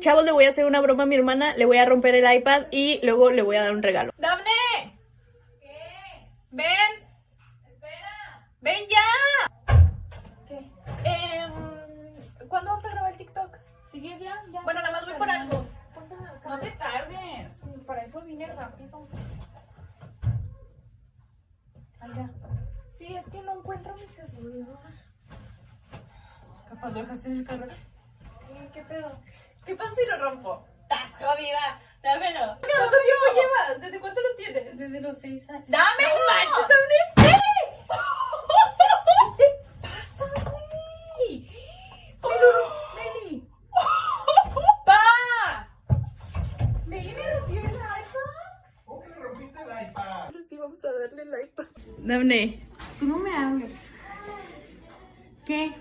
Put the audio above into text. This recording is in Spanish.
Chavos, le voy a hacer una broma a mi hermana, le voy a romper el iPad y luego le voy a dar un regalo. ¡Dafne! ¿Qué? ¡Ven! ¡Espera! ¡Ven ya! ¿Qué? Em, ¿Cuándo vamos a grabar el TikTok? ¿Sigues ya? ya. Bueno, nada más voy por algo. No te tardes. Para eso vine rápido. Ya. Sí, es que no encuentro mi celular. Capaz lo dejaste en el carro. Ay, ¿Qué pedo? ¿Qué pasa si lo rompo? ¡Estás jodida! Dámelo. ¿Cuánto tiempo llevas? ¿Desde cuánto lo tienes? Desde los seis años. ¡Dámelo! ¡No manches, Dafne! ¿Qué pasa, Dafne? ¡Meli! ¡Pa! ¿Meli me rompió el iPad? ¿Cómo que le rompiste el iPad? Sí, vamos a darle el iPad. Dafne. Tú no me hables. ¿Qué?